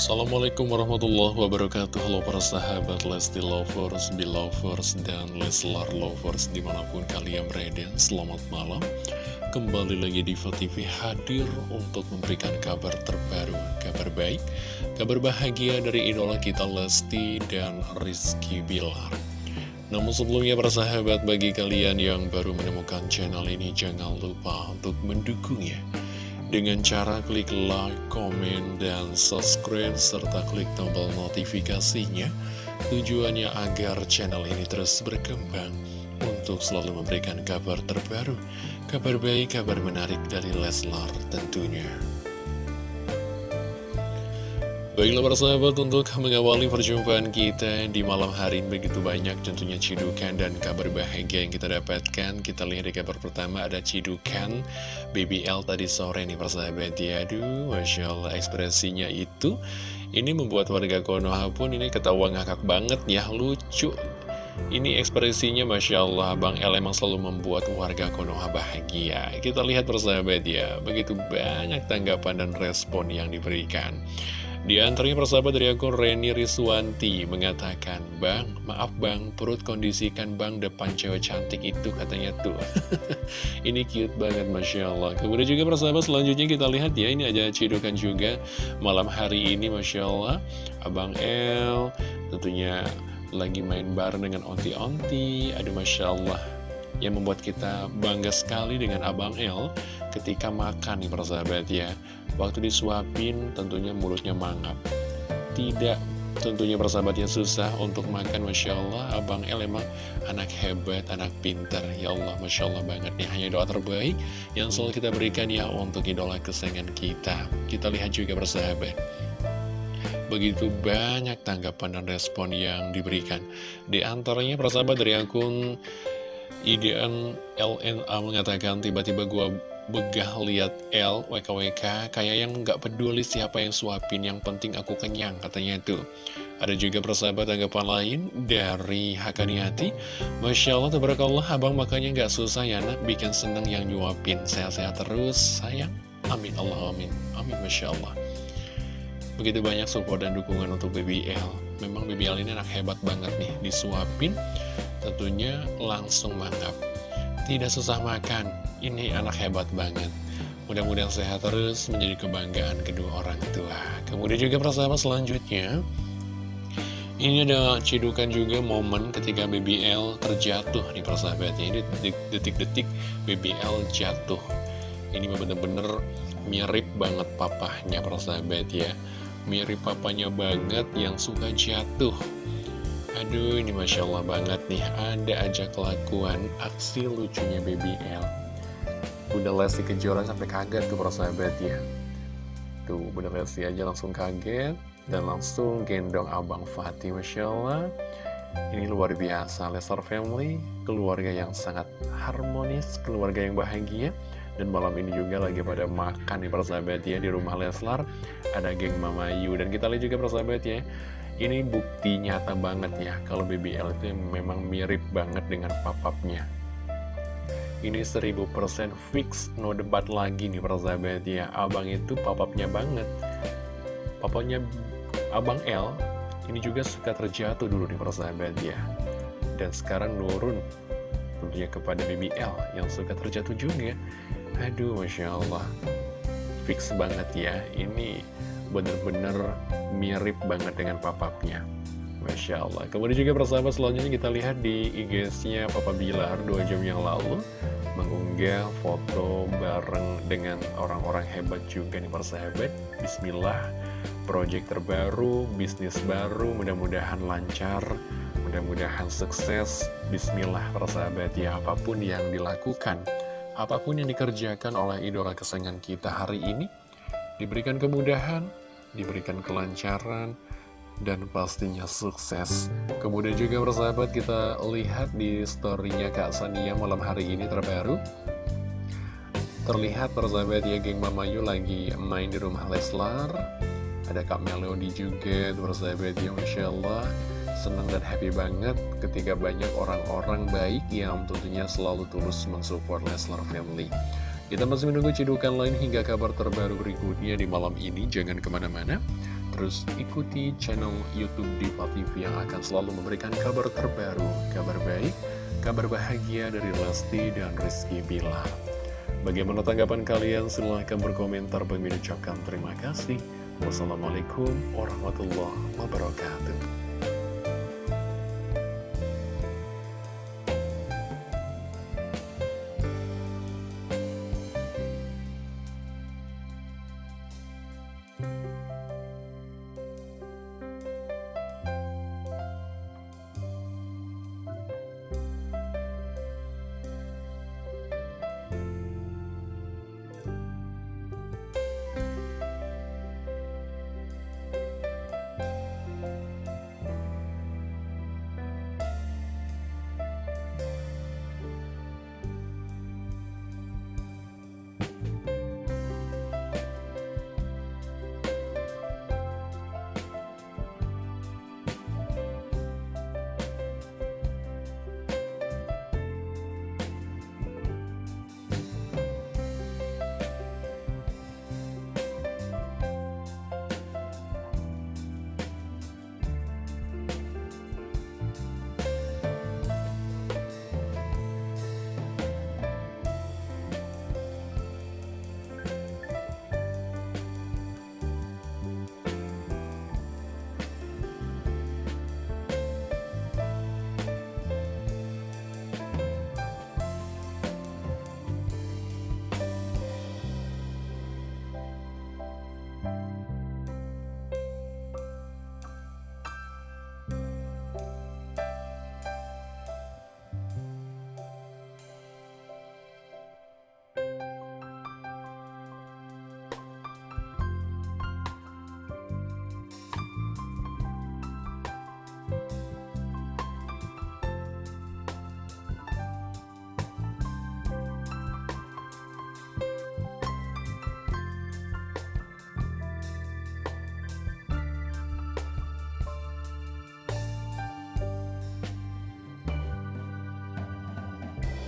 Assalamualaikum warahmatullahi wabarakatuh. Halo para sahabat Lesti Lovers, Belovers, dan Leslar Lovers Di mana pun kalian berada, selamat malam. Kembali lagi di TV hadir untuk memberikan kabar terbaru Kabar baik, kabar bahagia dari idola kita Lesti dan Rizky Bilar. Namun sebelumnya para sahabat bagi kalian yang baru menemukan channel ini jangan lupa untuk mendukungnya dengan cara klik like, komen, dan subscribe, serta klik tombol notifikasinya. Tujuannya agar channel ini terus berkembang untuk selalu memberikan kabar terbaru, kabar baik, kabar menarik dari Leslar tentunya. Baiklah para sahabat untuk mengawali perjumpaan kita di malam hari ini begitu banyak tentunya cidukan dan kabar bahagia yang kita dapatkan. Kita lihat di kabar pertama ada cidukan BBL tadi sore nih para sahabat. Ya Aduh Masya Allah ekspresinya itu Ini membuat warga Konoha pun ini ketawa ngakak banget ya lucu. Ini ekspresinya Masya Allah Bang El emang selalu membuat warga Konoha bahagia. Kita lihat persahabat ya Begitu banyak tanggapan dan respon yang diberikan di antaranya persahabat dari akun Reni Riswanti mengatakan, Bang, maaf bang, perut kondisikan bang depan cewek cantik itu katanya tuh. ini cute banget Masya Allah. Kemudian juga persahabat selanjutnya kita lihat ya, ini aja cidukan juga malam hari ini Masya Allah. Abang El tentunya lagi main bareng dengan onti-onti. Aduh Masya Allah yang membuat kita bangga sekali dengan Abang El ketika makan nih persahabat ya. Waktu disuapin tentunya mulutnya mangap. Tidak tentunya persahabatnya susah untuk makan Masya Allah. Abang El emang anak hebat, anak pintar. Ya Allah, Masya Allah banget nih. Hanya doa terbaik yang selalu kita berikan ya Untuk idola kesayangan kita. Kita lihat juga persahabat Begitu banyak tanggapan dan respon yang diberikan. Di antaranya persahabat dari akun IDN LNA mengatakan tiba-tiba gua begah lihat L WKWK kayak yang nggak peduli siapa yang suapin yang penting aku kenyang katanya itu. Ada juga persahabat tanggapan lain dari Hakaniati Masya Allah tabarakallah abang makanya nggak susah ya nak. Bikin seneng yang nyuapin. Sehat-sehat terus sayang. Amin Allah amin. Amin Masya Allah. Begitu banyak support dan dukungan untuk BBL memang BBL ini anak hebat banget nih disuapin tentunya langsung mantap. Tidak susah makan. Ini anak hebat banget. Mudah-mudahan sehat terus menjadi kebanggaan kedua orang tua. Kemudian juga persahabat selanjutnya. Ini ada cidukan juga momen ketika BBL terjatuh nih persahabatnya. Ini detik-detik BBL jatuh. Ini bener-bener mirip banget papahnya persahabat ya. Mirip papanya banget yang suka jatuh Aduh ini Masya Allah banget nih. Ada aja kelakuan aksi lucunya BBL Bunda Lesti Kejora sampai kaget tuh persahabat ya Tuh Bunda Lesti aja langsung kaget Dan langsung gendong Abang Fatih Masya Allah. Ini luar biasa Lesar Family Keluarga yang sangat harmonis Keluarga yang bahagia. Dan malam ini juga lagi pada makan nih persahabat ya Di rumah Leslar. Ada geng Mama Yu Dan kita lihat juga persahabat ya ini bukti nyata banget ya kalau BBL itu memang mirip banget dengan papapnya. Ini 1000% fix, no debat lagi nih persahabat ya. Abang itu papapnya banget. Papanya Abang L ini juga suka terjatuh dulu nih persahabat ya. Dan sekarang nurun tentunya kepada BBL yang suka terjatuh juga. Aduh, Masya Allah. Fix banget ya. Ini bener-bener mirip banget dengan papapnya. Masya Allah. Kemudian juga persahabat selanjutnya kita lihat di IG-nya Papa Bilar 2 jam yang lalu Mengunggah foto bareng dengan orang-orang hebat juga nih persahabat. Bismillah Project terbaru, bisnis baru, mudah-mudahan lancar Mudah-mudahan sukses. Bismillah persahabat ya Apa pun yang dilakukan Apa pun yang dikerjakan oleh idola kesayangan kita hari ini Diberikan kemudahan, diberikan kelancaran, dan pastinya sukses. Kemudian juga persahabat kita lihat di storynya Kak Sania malam hari ini terbaru. Terlihat persahabat ya geng Mama Yu lagi main di rumah Leslar. Ada Kak Melody juga persahabat ya Masya Allah. Senang dan happy banget ketika banyak orang-orang baik yang tentunya selalu tulus mensupport Leslar Family. Kita masih menunggu cidukan lain hingga kabar terbaru berikutnya di malam ini. Jangan ke mana-mana. terus ikuti channel Youtube Diva TV yang akan selalu memberikan kabar terbaru, kabar baik, kabar bahagia dari Lesti dan Rizky Bilar. Bagaimana tanggapan kalian? Silahkan berkomentar. Bagi ucapkan terima kasih. Wassalamualaikum warahmatullahi wabarakatuh.